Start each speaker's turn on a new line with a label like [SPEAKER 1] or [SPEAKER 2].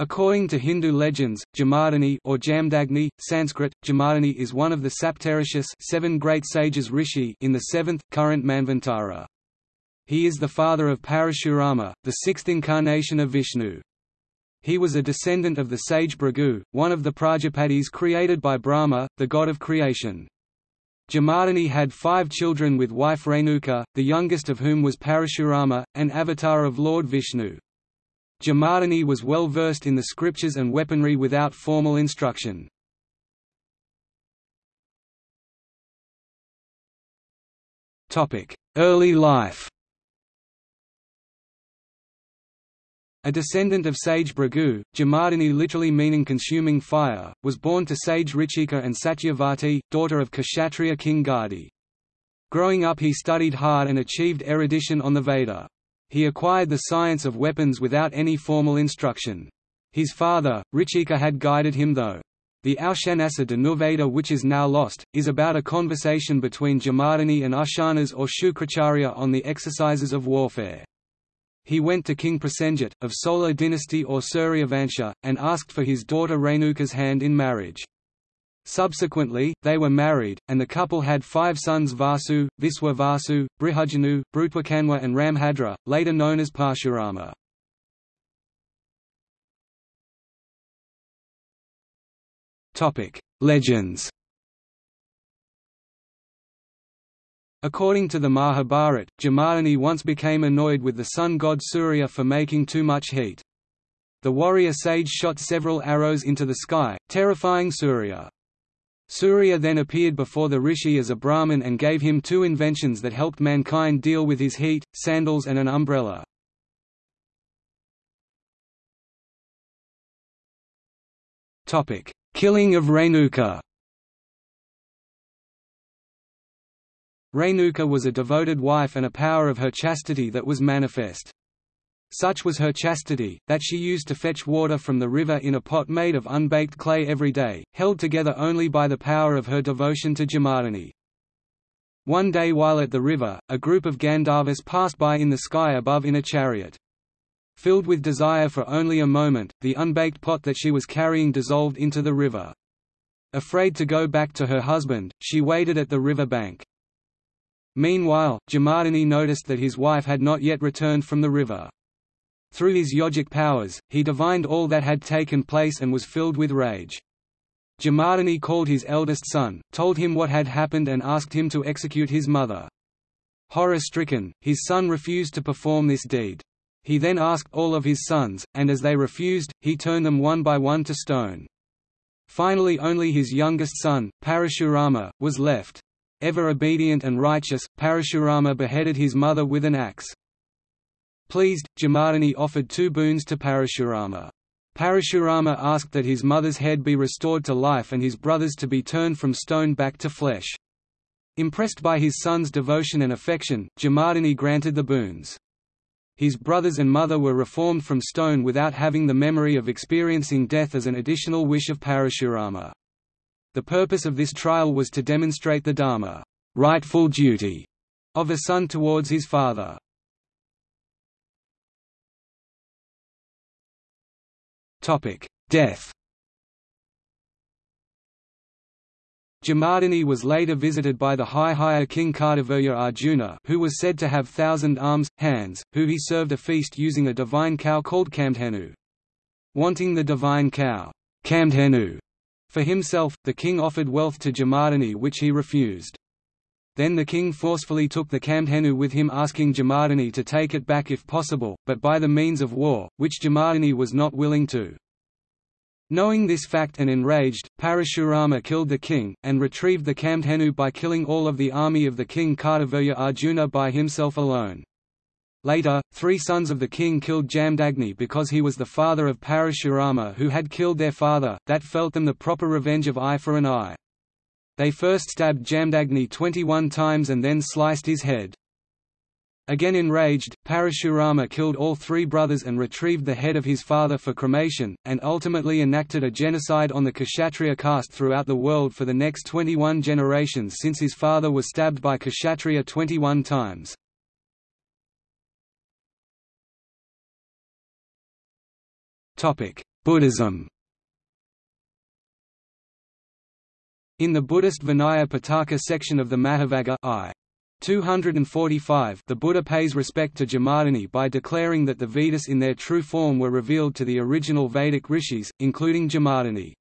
[SPEAKER 1] According to Hindu legends, Jamadagni or Jamdagni, Sanskrit, is one of the Saptarishis seven great sages rishi in the seventh, current Manvantara. He is the father of Parashurama, the sixth incarnation of Vishnu. He was a descendant of the sage Bhrigu, one of the Prajapatis created by Brahma, the god of creation. Jamadagni had five children with wife Renuka, the youngest of whom was Parashurama, an avatar of Lord Vishnu. Jamadagni was well versed in the scriptures and weaponry without formal instruction. Early life A descendant of sage Bhrigu, Jamadagni literally meaning consuming fire, was born to sage Richika and Satyavati, daughter of Kshatriya king Gadi. Growing up he studied hard and achieved erudition on the Veda. He acquired the science of weapons without any formal instruction. His father, Richika had guided him though. The Aushanasa Dhanurveda which is now lost, is about a conversation between Jamadagni and Ushanas or Shukracharya on the exercises of warfare. He went to King Prasenjit, of Solar dynasty or Suryavansha, and asked for his daughter Renuka's hand in marriage. Subsequently, they were married, and the couple had five sons Vasu, Viswa Vasu, Brihajanu, Brutwakanwa and Ramhadra, later known as Parshurama. Legends According to the Mahabharat, Jamadagni once became annoyed with the sun god Surya for making too much heat. The warrior sage shot several arrows into the sky, terrifying Surya. Surya then appeared before the rishi as a Brahmin and gave him two inventions that helped mankind deal with his heat, sandals and an umbrella. Killing of Renuka Renuka was a devoted wife and a power of her chastity that was manifest. Such was her chastity, that she used to fetch water from the river in a pot made of unbaked clay every day, held together only by the power of her devotion to Jamadagni. One day while at the river, a group of Gandharvas passed by in the sky above in a chariot. Filled with desire for only a moment, the unbaked pot that she was carrying dissolved into the river. Afraid to go back to her husband, she waited at the river bank. Meanwhile, Jamadagni noticed that his wife had not yet returned from the river. Through his yogic powers, he divined all that had taken place and was filled with rage. Jamadagni called his eldest son, told him what had happened and asked him to execute his mother. Horror-stricken, his son refused to perform this deed. He then asked all of his sons, and as they refused, he turned them one by one to stone. Finally only his youngest son, Parashurama, was left. Ever obedient and righteous, Parashurama beheaded his mother with an axe. Pleased, Jamadagni offered two boons to Parashurama. Parashurama asked that his mother's head be restored to life and his brothers to be turned from stone back to flesh. Impressed by his son's devotion and affection, Jamadagni granted the boons. His brothers and mother were reformed from stone without having the memory of experiencing death as an additional wish of Parashurama. The purpose of this trial was to demonstrate the dharma rightful duty of a son towards his father. Death Jamadagni was later visited by the Haihaya king Kartavirya Arjuna who was said to have thousand arms, hands, who he served a feast using a divine cow called Kamdhenu. Wanting the divine cow Kamdhenu, for himself, the king offered wealth to Jamadagni which he refused. Then the king forcefully took the Kamdhenu with him asking Jamadagni to take it back if possible, but by the means of war, which Jamadagni was not willing to. Knowing this fact and enraged, Parashurama killed the king, and retrieved the Kamdhenu by killing all of the army of the king Kartavirya Arjuna by himself alone. Later, three sons of the king killed Jamdagni because he was the father of Parashurama who had killed their father, that felt them the proper revenge of eye for an eye. They first stabbed Jamdagni 21 times and then sliced his head. Again enraged, Parashurama killed all three brothers and retrieved the head of his father for cremation, and ultimately enacted a genocide on the Kshatriya caste throughout the world for the next 21 generations since his father was stabbed by Kshatriya 21 times. Buddhism In the Buddhist Vinaya Pitaka section of the Mahavagga I. 245 the Buddha pays respect to Jamadagni by declaring that the Vedas in their true form were revealed to the original Vedic rishis, including Jamadagni.